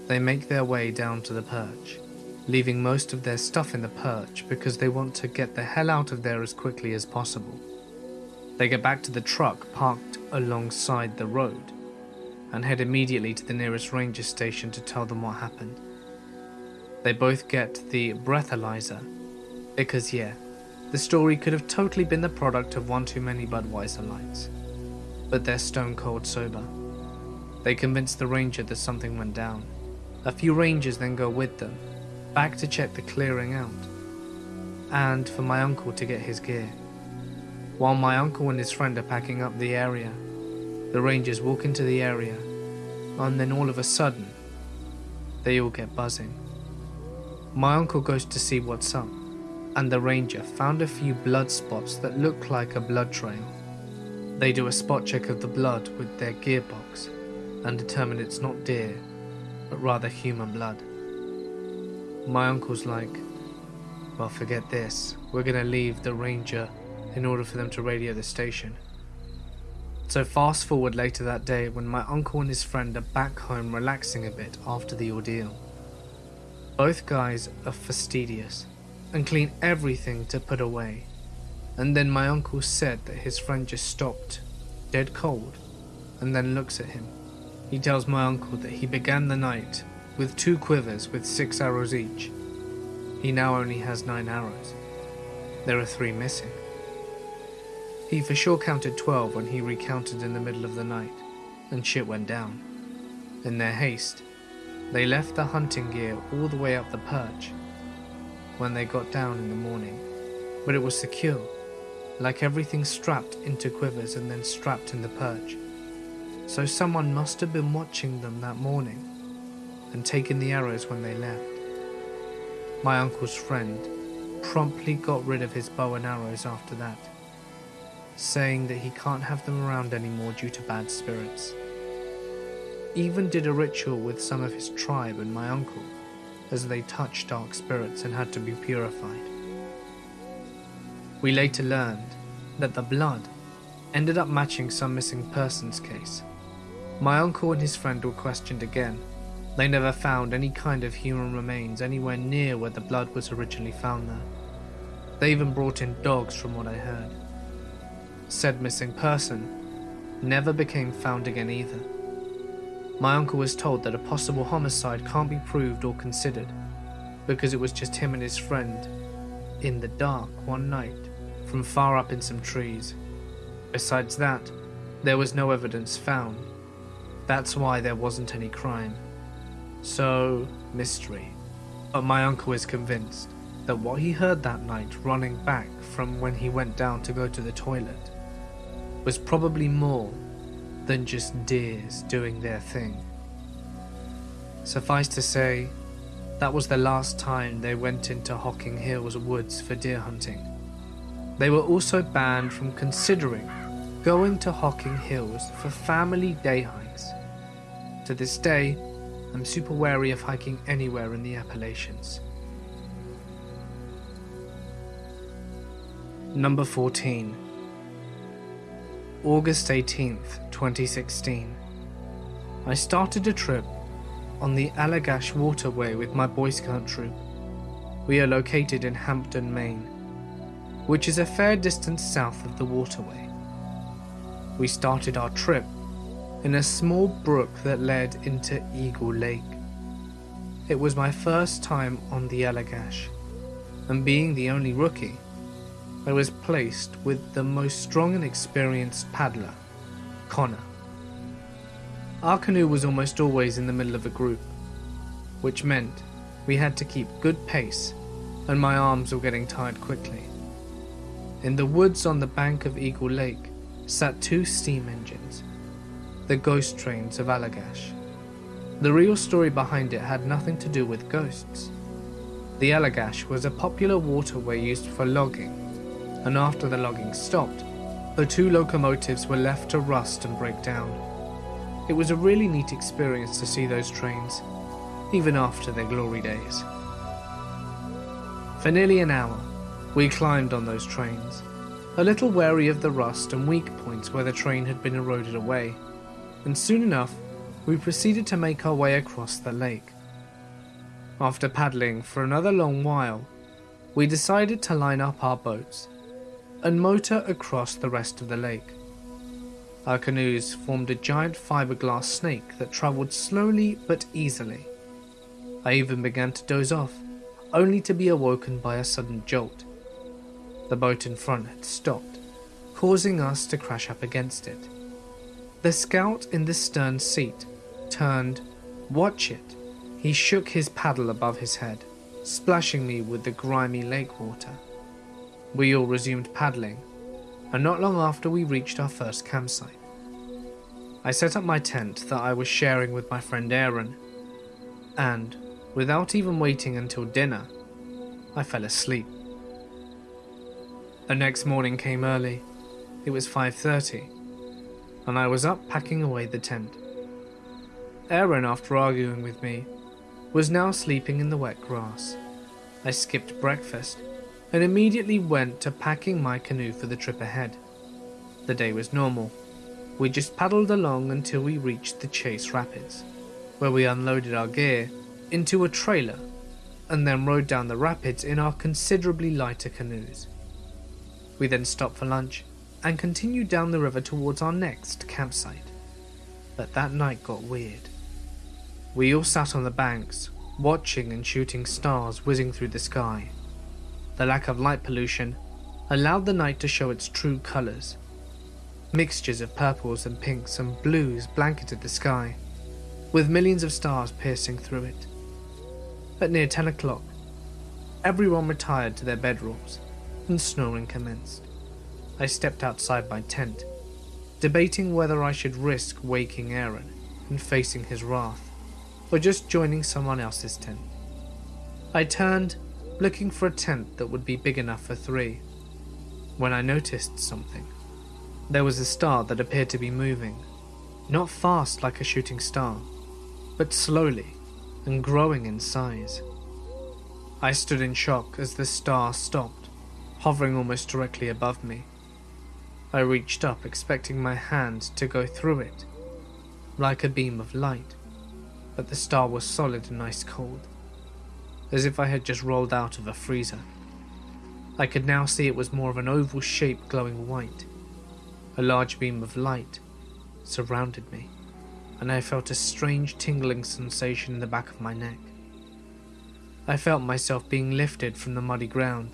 A: They make their way down to the perch, leaving most of their stuff in the perch because they want to get the hell out of there as quickly as possible. They get back to the truck parked alongside the road and head immediately to the nearest ranger station to tell them what happened. They both get the breathalyzer because, yeah, the story could have totally been the product of one too many Budweiser lights, but they're stone cold sober. They convince the ranger that something went down. A few rangers then go with them, back to check the clearing out, and for my uncle to get his gear. While my uncle and his friend are packing up the area, the rangers walk into the area, and then all of a sudden, they all get buzzing. My uncle goes to see what's up, and the ranger found a few blood spots that look like a blood trail. They do a spot check of the blood with their gearbox and determine it's not deer, but rather human blood. My uncle's like, well, forget this. We're gonna leave the ranger in order for them to radio the station. So, fast forward later that day when my uncle and his friend are back home relaxing a bit after the ordeal. Both guys are fastidious and clean everything to put away. And then my uncle said that his friend just stopped, dead cold, and then looks at him. He tells my uncle that he began the night with two quivers with six arrows each. He now only has nine arrows. There are three missing. He for sure counted 12 when he recounted in the middle of the night, and shit went down. In their haste, they left the hunting gear all the way up the perch when they got down in the morning, but it was secure, like everything strapped into quivers and then strapped in the perch. So someone must have been watching them that morning and taken the arrows when they left. My uncle's friend promptly got rid of his bow and arrows after that, saying that he can't have them around anymore due to bad spirits. Even did a ritual with some of his tribe and my uncle, as they touched dark spirits and had to be purified. We later learned that the blood ended up matching some missing persons case. My uncle and his friend were questioned again. They never found any kind of human remains anywhere near where the blood was originally found there. They even brought in dogs from what I heard. Said missing person never became found again either. My uncle was told that a possible homicide can't be proved or considered because it was just him and his friend in the dark one night from far up in some trees. Besides that, there was no evidence found. That's why there wasn't any crime. So, mystery. But my uncle is convinced that what he heard that night running back from when he went down to go to the toilet was probably more than just deers doing their thing. Suffice to say, that was the last time they went into Hocking Hills woods for deer hunting. They were also banned from considering going to Hocking Hills for family day hikes. To this day, I'm super wary of hiking anywhere in the Appalachians. Number 14 August 18th, 2016. I started a trip on the Allagash Waterway with my Boy Scout troop. We are located in Hampden, Maine, which is a fair distance south of the waterway. We started our trip in a small brook that led into Eagle Lake. It was my first time on the Allagash, and being the only rookie, I was placed with the most strong and experienced paddler, Connor. Our canoe was almost always in the middle of a group, which meant we had to keep good pace and my arms were getting tired quickly. In the woods on the bank of Eagle Lake sat two steam engines, the ghost trains of Allagash. The real story behind it had nothing to do with ghosts. The Allagash was a popular waterway used for logging and after the logging stopped, the two locomotives were left to rust and break down. It was a really neat experience to see those trains, even after their glory days. For nearly an hour, we climbed on those trains, a little wary of the rust and weak points where the train had been eroded away, and soon enough, we proceeded to make our way across the lake. After paddling for another long while, we decided to line up our boats and motor across the rest of the lake. Our canoes formed a giant fiberglass snake that travelled slowly but easily. I even began to doze off, only to be awoken by a sudden jolt. The boat in front had stopped, causing us to crash up against it. The scout in the stern seat turned, Watch it. He shook his paddle above his head, splashing me with the grimy lake water. We all resumed paddling, and not long after we reached our first campsite. I set up my tent that I was sharing with my friend Aaron, and, without even waiting until dinner, I fell asleep. The next morning came early. It was 5:30, and I was up packing away the tent. Aaron, after arguing with me, was now sleeping in the wet grass. I skipped breakfast and immediately went to packing my canoe for the trip ahead. The day was normal. We just paddled along until we reached the Chase Rapids, where we unloaded our gear into a trailer and then rode down the rapids in our considerably lighter canoes. We then stopped for lunch and continued down the river towards our next campsite. But that night got weird. We all sat on the banks, watching and shooting stars whizzing through the sky the lack of light pollution allowed the night to show its true colours. Mixtures of purples and pinks and blues blanketed the sky, with millions of stars piercing through it. At near 10 o'clock, everyone retired to their bedrooms and snoring commenced. I stepped outside my tent, debating whether I should risk waking Aaron and facing his wrath, or just joining someone else's tent. I turned, looking for a tent that would be big enough for three, when I noticed something. There was a star that appeared to be moving, not fast like a shooting star, but slowly and growing in size. I stood in shock as the star stopped, hovering almost directly above me. I reached up, expecting my hand to go through it, like a beam of light, but the star was solid and ice cold, as if I had just rolled out of a freezer. I could now see it was more of an oval shape glowing white. A large beam of light surrounded me, and I felt a strange tingling sensation in the back of my neck. I felt myself being lifted from the muddy ground,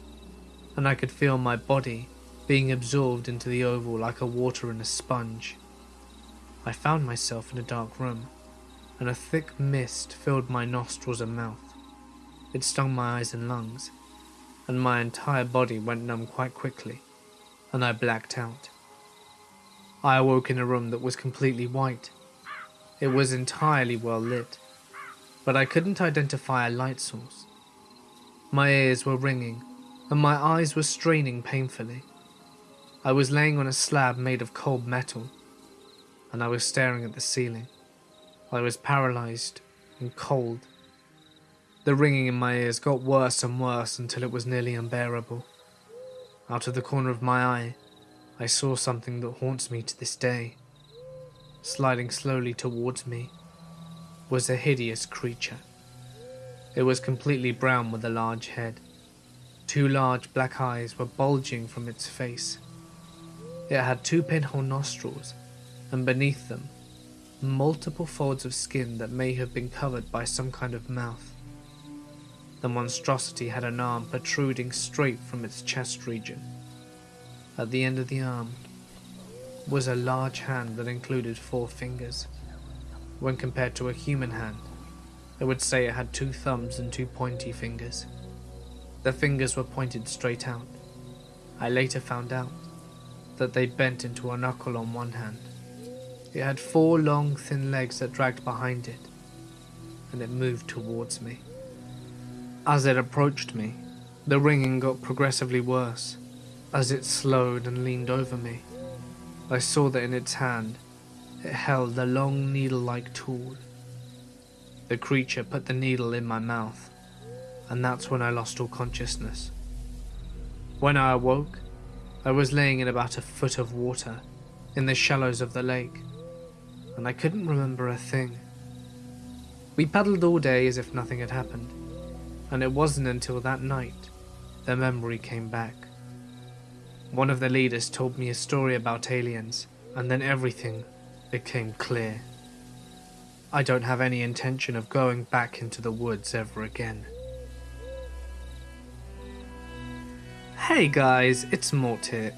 A: and I could feel my body being absorbed into the oval like a water in a sponge. I found myself in a dark room, and a thick mist filled my nostrils and mouth. It stung my eyes and lungs, and my entire body went numb quite quickly, and I blacked out. I awoke in a room that was completely white. It was entirely well lit, but I couldn't identify a light source. My ears were ringing, and my eyes were straining painfully. I was laying on a slab made of cold metal, and I was staring at the ceiling. I was paralyzed and cold. The ringing in my ears got worse and worse until it was nearly unbearable. Out of the corner of my eye, I saw something that haunts me to this day. Sliding slowly towards me was a hideous creature. It was completely brown with a large head. Two large black eyes were bulging from its face. It had two pinhole nostrils and beneath them, multiple folds of skin that may have been covered by some kind of mouth. The monstrosity had an arm protruding straight from its chest region. At the end of the arm was a large hand that included four fingers. When compared to a human hand, I would say it had two thumbs and two pointy fingers. The fingers were pointed straight out. I later found out that they bent into a knuckle on one hand it had four long, thin legs that dragged behind it, and it moved towards me. As it approached me, the ringing got progressively worse. As it slowed and leaned over me, I saw that in its hand it held a long needle-like tool. The creature put the needle in my mouth, and that's when I lost all consciousness. When I awoke, I was laying in about a foot of water in the shallows of the lake and I couldn't remember a thing. We paddled all day as if nothing had happened, and it wasn't until that night the memory came back. One of the leaders told me a story about aliens, and then everything became clear. I don't have any intention of going back into the woods ever again. Hey guys, it's Mort here,